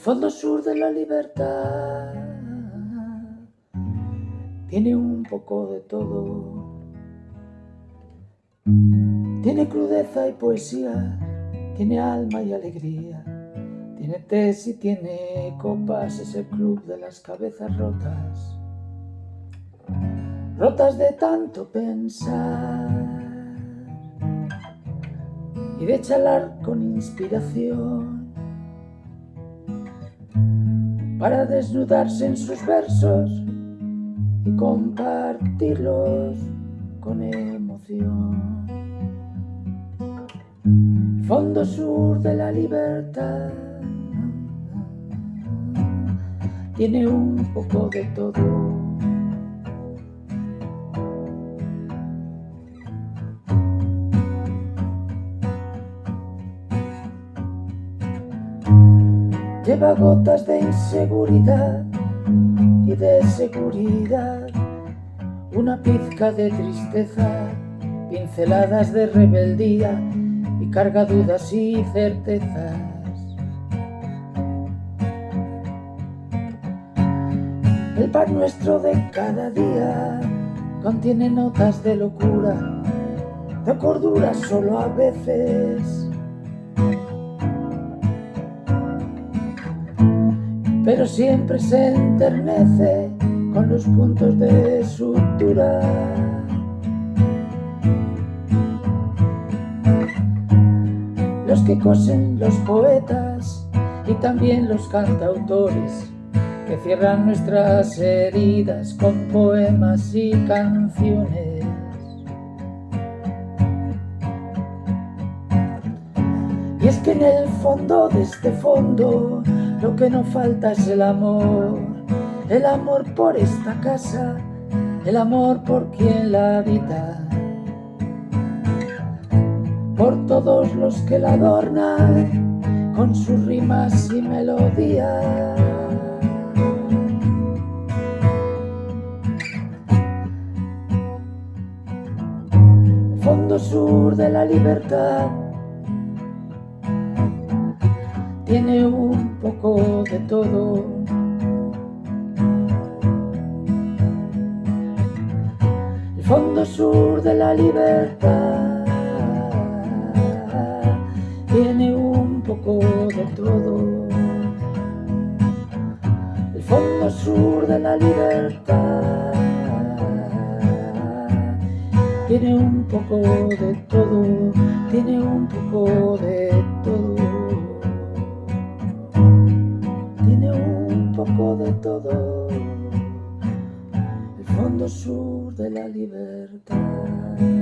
fondo sur de la libertad. Tiene un poco de todo. Tiene crudeza y poesía, tiene alma y alegría, tiene tés y tiene copas, es el club de las cabezas rotas, rotas de tanto pensar. Y de charlar con inspiración para desnudarse en sus versos y compartirlos con emoción. Fondo sur de la libertad tiene un poco de todo. Lleva gotas de inseguridad y de seguridad, una pizca de tristeza, pinceladas de rebeldía y carga dudas y certezas. El pan nuestro de cada día contiene notas de locura, de cordura solo a veces pero siempre se enternece con los puntos de sutura. Los que cosen los poetas y también los cantautores que cierran nuestras heridas con poemas y canciones. Y es que en el fondo de este fondo lo que no falta es el amor, el amor por esta casa, el amor por quien la habita, por todos los que la adornan con sus rimas y melodías. El fondo sur de la libertad tiene un poco de todo. El fondo sur de la libertad tiene un poco de todo. El fondo sur de la libertad tiene un poco de todo, tiene un poco de todo. De todo, el fondo sur de la libertad.